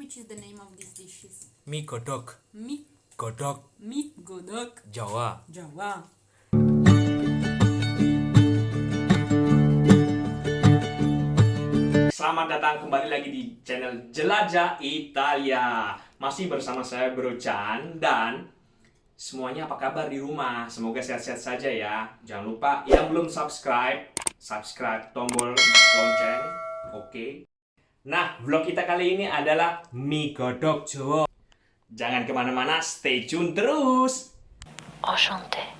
which is the name of these dishes? Mie godok. Mie, Godok mie godok, Jawa. Jawa. Selamat datang kembali lagi di channel Jelajah Italia. Masih bersama saya Bro Chan dan semuanya apa kabar di rumah? Semoga sehat-sehat saja ya. Jangan lupa yang belum subscribe, subscribe tombol lonceng. Oke. Nah, vlog kita kali ini adalah mie godok Jawa. Jangan ke mana-mana, stay tune terus. Enchanté.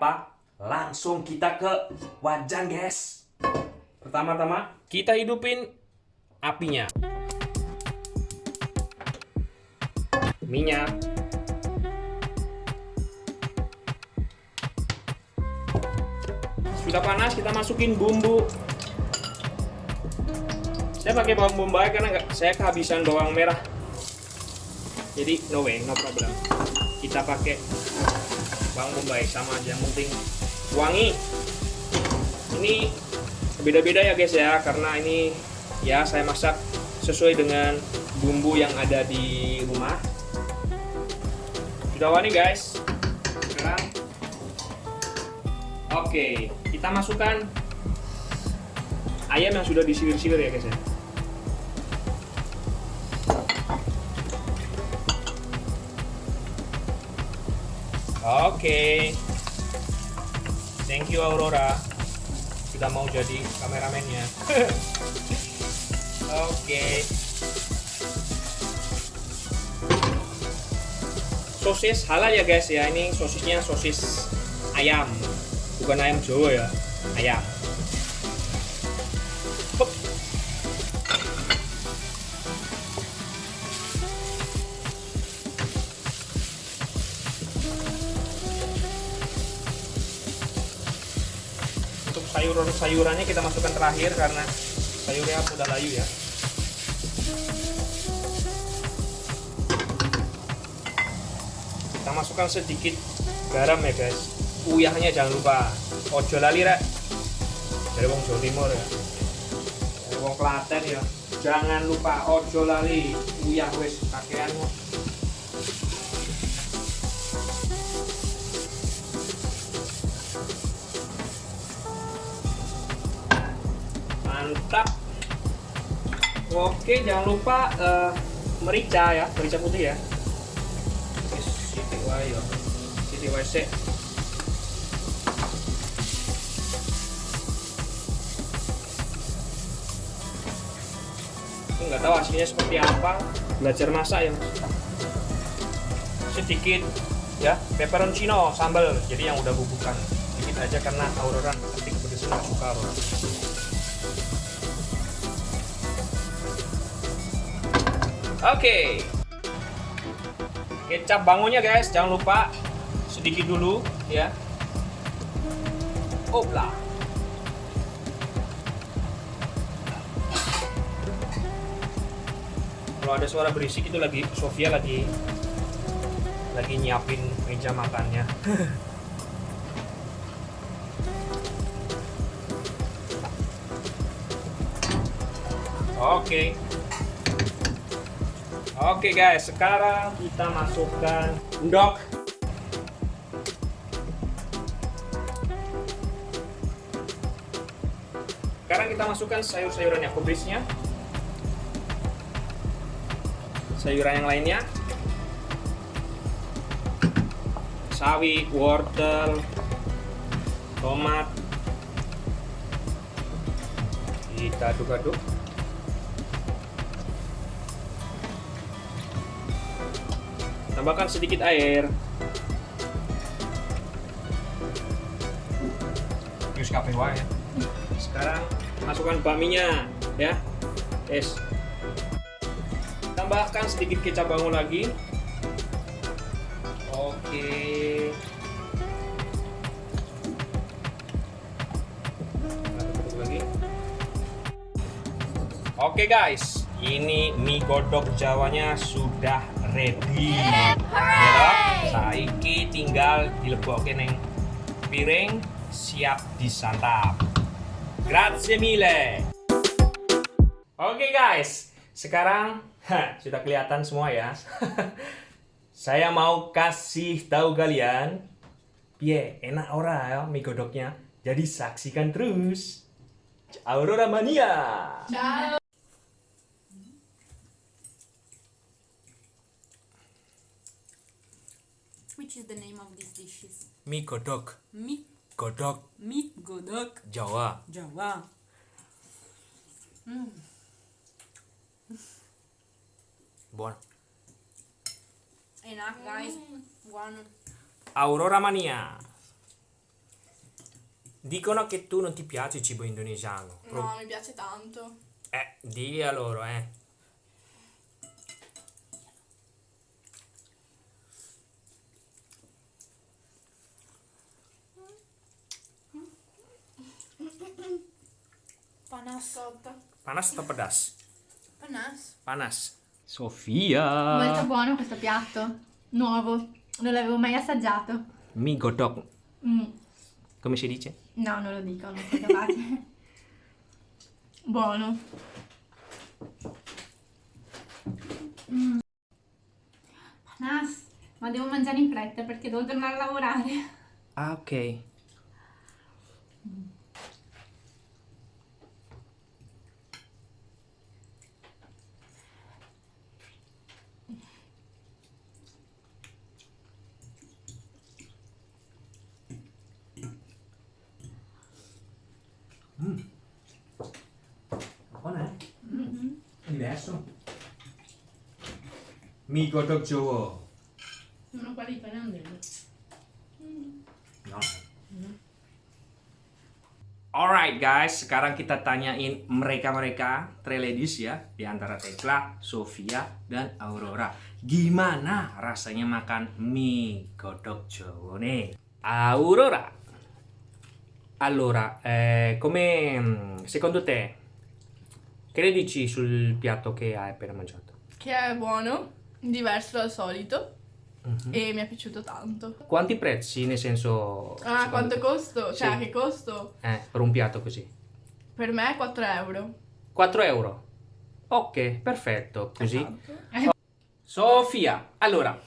Apa? Langsung kita ke wajan, guys. Pertama-tama, kita hidupin apinya. Minyak. Sudah panas, kita masukin bumbu. Saya pakai bawang bombay karena nggak, saya kehabisan bawang merah. Jadi no way, no problem. Kita pakai bawang bombay sama aja yang penting wangi. Ini beda-beda ya guys ya karena ini ya saya masak sesuai dengan bumbu yang ada di rumah. Sudah wangi guys. Sekarang oke kita masukkan ayam yang sudah disilir-silir ya guys ya Oke. Thank you Aurora. Sudah mau jadi kameramennya. Oke. Sosis halal ya guys ya. Ini sosisnya sosis ayam. Bukan ayam Jawa ya. Ayam. Untuk sayuran-sayurannya kita masukkan terakhir karena sayurnya udah layu ya. Kita masukkan sedikit garam ya guys. Uyahnya jangan lupa. Ojo lali rek. Dari wong Jawa Timur ya. Dari wong Klaten ya. Jangan lupa ojo lali. Uyah wis kakean mantap. Oke jangan lupa eh, merica ya merica putih ya. Wae ya. Aku nggak tahu hasilnya seperti apa. Belajar masak ya sedikit ya pepperoncino sambal. Jadi yang udah bubukan sedikit aja karena Aurora ketika pedes nggak suka Aurora Oke. Kecap bangunnya guys, jangan lupa sedikit dulu ya. Opla. Kalau ada suara berisik itu lagi Sofia lagi lagi nyiapin meja makannya. Oke. Oke guys, sekarang kita masukkan endok. Sekarang kita masukkan sayur-sayurannya, kubisnya. Sayuran yang lainnya. Sawi, wortel, tomat. Kita aduk-aduk. Tambahkan sedikit air. Terus kafe wae. Sekarang masukkan bakminya ya. Yes. Tambahkan sedikit kecap bangun lagi. Oke. Lagi. Oke guys, ini mie godok Jawanya sudah ready. Ya, toh? saiki tinggal dilebokke neng piring siap disantap. Grazie mille. Oke guys, sekarang hah, sudah kelihatan semua ya. Saya mau kasih tahu kalian, piye enak ora ya mie godoknya. Jadi saksikan terus. Aurora Mania. Which is the name of these dishes? Mie godok, Mi, godok mi, godok, Jawa. Jawa. Buono. Enak guys. Buono. Aurora Mania. Dicono che tu non ti piace il cibo indonesiano. Pro- No, mi piace tanto. Eh, di a loro, eh. Panas sotto. Panas atau pedas? Panas. Panas. Sofia. Molto buono questo piatto, nuovo, non l'avevo mai assaggiato. Mie godok. Mm, Come si dice? No, non lo dico, non sono capace. buono. Mm. Panas, ma devo mangiare in fretta perché devo tornare a lavorare. Ah, ok. Buona, eh? È diverso. Mie godok Jawa. Sono quelli italiani. No. Alright guys, sekarang kita tanyain mereka-mereka, three ladies ya, di antara Tekla, Sofia, dan Aurora. Gimana rasanya makan mie godok Jawa nih? Aurora. Allora, eh, come secondo te, che ne dici sul piatto che hai appena mangiato? Che è buono, diverso dal solito Mhm. e mi è piaciuto tanto. Quanti prezzi, nel senso... Ah, quanto te? costo? Cioè, Sì. che costo? Eh, per un piatto così. Per me 4 euro. 4 euro. Ok, perfetto. Così. Esatto. Sofia, allora,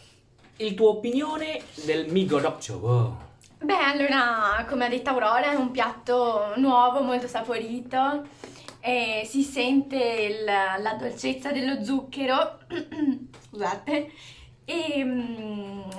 il tuo opinione del mi godok Jawa? Beh, allora, come ha detto Aurora, è un piatto nuovo, molto saporito. E si sente il- la dolcezza dello zucchero, scusate, e, mm,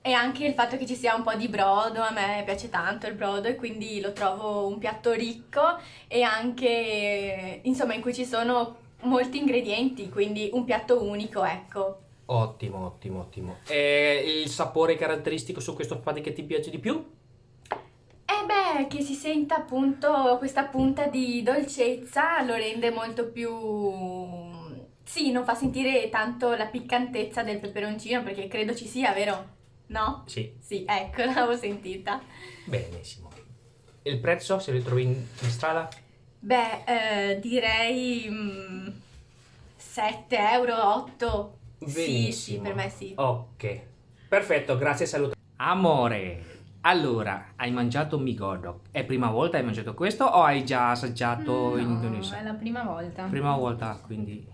e anche il fatto che ci sia un po' di brodo, a me piace tanto il brodo e quindi lo trovo un piatto ricco e anche, insomma, in cui ci sono molti ingredienti, quindi un piatto unico, ecco. Ottimo, ottimo, ottimo. E il sapore caratteristico su questo spaghetti che ti piace di più? Eh beh, che si senta appunto questa punta di dolcezza lo rende molto più... Sì, non fa sentire tanto la piccantezza del peperoncino perché credo ci sia, vero? No? Sì, Sì, ecco, l'avevo sentita. benissimo. Il prezzo, se lo trovi in, in strada? Beh, eh, direi mm, 7 euro, 8. Sì, sì, Benissimo. per me sì. Ok, perfetto, grazie, saluto. Amore, allora, hai mangiato mi godok. È prima volta hai mangiato questo o hai già assaggiato in Indonesia? la prima volta. Prima volta, quindi,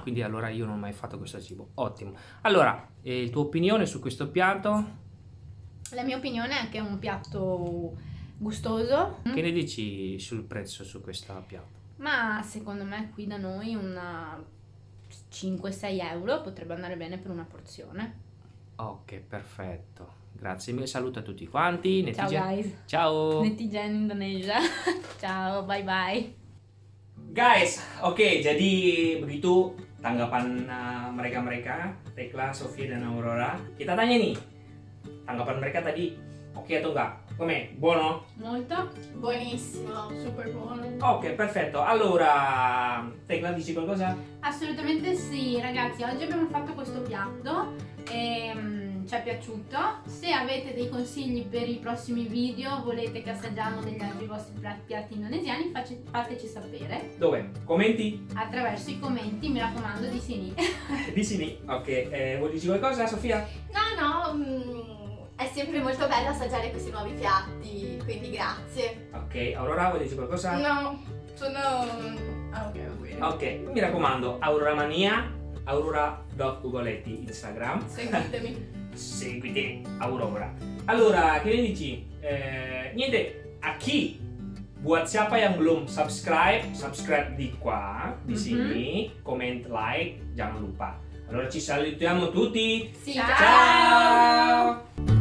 quindi allora io non ho mai fatto questo cibo. Ottimo. Allora, eh, tuo opinione su questo piatto? La mia opinione è che è un piatto gustoso, Che ne dici sul prezzo su questo piatto? Ma secondo me qui da noi una 5-6 euro potrebbe andare bene per una porzione. Ok, perfetto. Grazie mille, saluto a tutti quanti. Ciao guys. Ciao. Netizen Indonesia. Ciao, bye bye. Guys, oke jadi begitu tanggapan uh, mereka-mereka Tekla, Sofia, dan Aurora. Kita tanya nih, tanggapan mereka tadi atau enggak? Come? Buono? Molto. Buonissimo. Super buono. Ok, perfetto. Allora, Tecla dici qualcosa? Assolutamente sì, ragazzi, oggi abbiamo fatto questo piatto e mm, ci è piaciuto. Se avete dei consigli per i prossimi video, volete che assaggiamo degli altri vostri piatti indonesiani, fateci sapere Dove? Commenti? attraverso i commenti, mi raccomando, di Sini. Di sini. Ok, eh, vuoi dirci qualcosa, Sofia? No, no, mm, è sempre molto bello assaggiare questi nuovi piatti, quindi grazie. Ok, Aurora, vuoi dirci qualcosa? No, sono... Ah, ok, va bene. Ok, mi raccomando, Aurora Mania, Aurora.ugoletti Instagram. Seguitemi. seguite Aurora. Allora, che ne dici? Eh, niente, a chi buat siapa yang belum subscribe, subscribe di qua, di Mhm. sini, comment, like, jangan lupa. Allora ci salutiamo tutti. Sì, Ciao. Ciao!